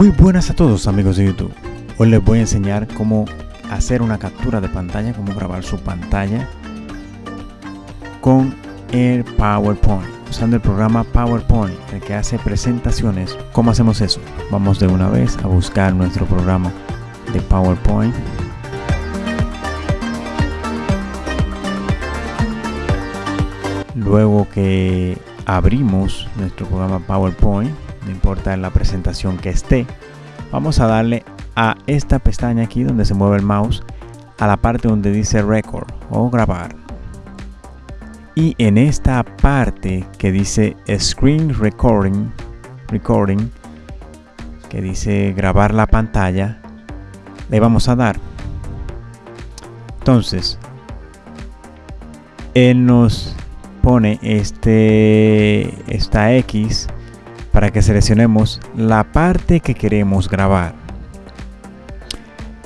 Muy buenas a todos amigos de YouTube. Hoy les voy a enseñar cómo hacer una captura de pantalla, cómo grabar su pantalla con el PowerPoint, usando el programa PowerPoint, el que hace presentaciones. ¿Cómo hacemos eso? Vamos de una vez a buscar nuestro programa de PowerPoint. Luego que abrimos nuestro programa PowerPoint, no importa la presentación que esté, vamos a darle a esta pestaña aquí donde se mueve el mouse a la parte donde dice record o grabar. Y en esta parte que dice screen recording recording que dice grabar la pantalla le vamos a dar. Entonces él nos pone este esta X para que seleccionemos la parte que queremos grabar.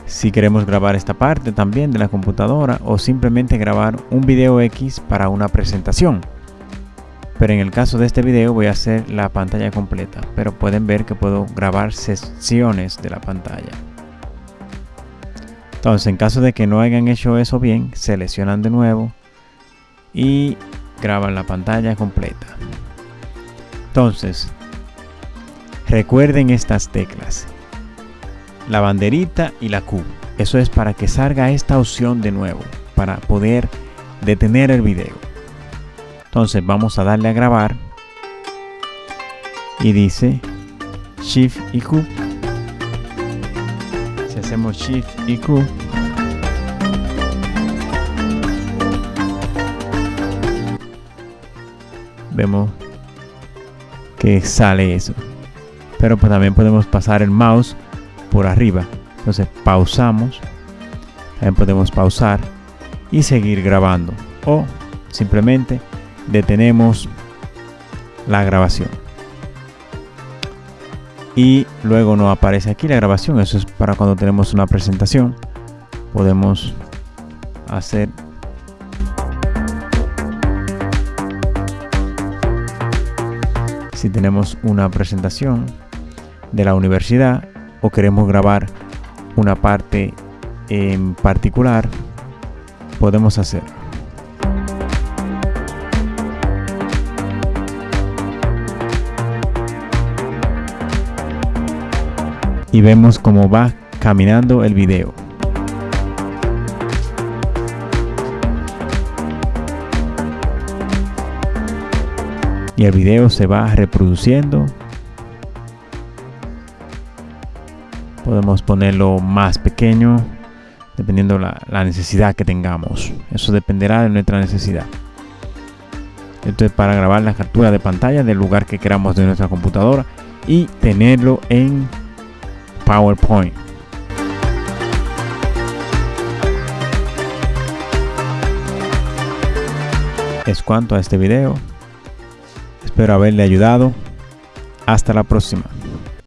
Si queremos grabar esta parte también de la computadora o simplemente grabar un video X para una presentación. Pero en el caso de este video voy a hacer la pantalla completa, pero pueden ver que puedo grabar secciones de la pantalla. Entonces en caso de que no hayan hecho eso bien, seleccionan de nuevo y graban la pantalla completa. Entonces, Recuerden estas teclas. La banderita y la Q. Eso es para que salga esta opción de nuevo. Para poder detener el video. Entonces vamos a darle a grabar. Y dice Shift y Q. Si hacemos Shift y Q. Vemos que sale eso pero pues también podemos pasar el mouse por arriba. Entonces pausamos. También podemos pausar y seguir grabando. O simplemente detenemos la grabación. Y luego nos aparece aquí la grabación. Eso es para cuando tenemos una presentación. Podemos hacer si tenemos una presentación de la universidad o queremos grabar una parte en particular, podemos hacer. Y vemos cómo va caminando el video. Y el video se va reproduciendo. Podemos ponerlo más pequeño dependiendo la, la necesidad que tengamos. Eso dependerá de nuestra necesidad. Esto es para grabar la captura de pantalla del lugar que queramos de nuestra computadora y tenerlo en PowerPoint. Es cuanto a este video espero haberle ayudado. Hasta la próxima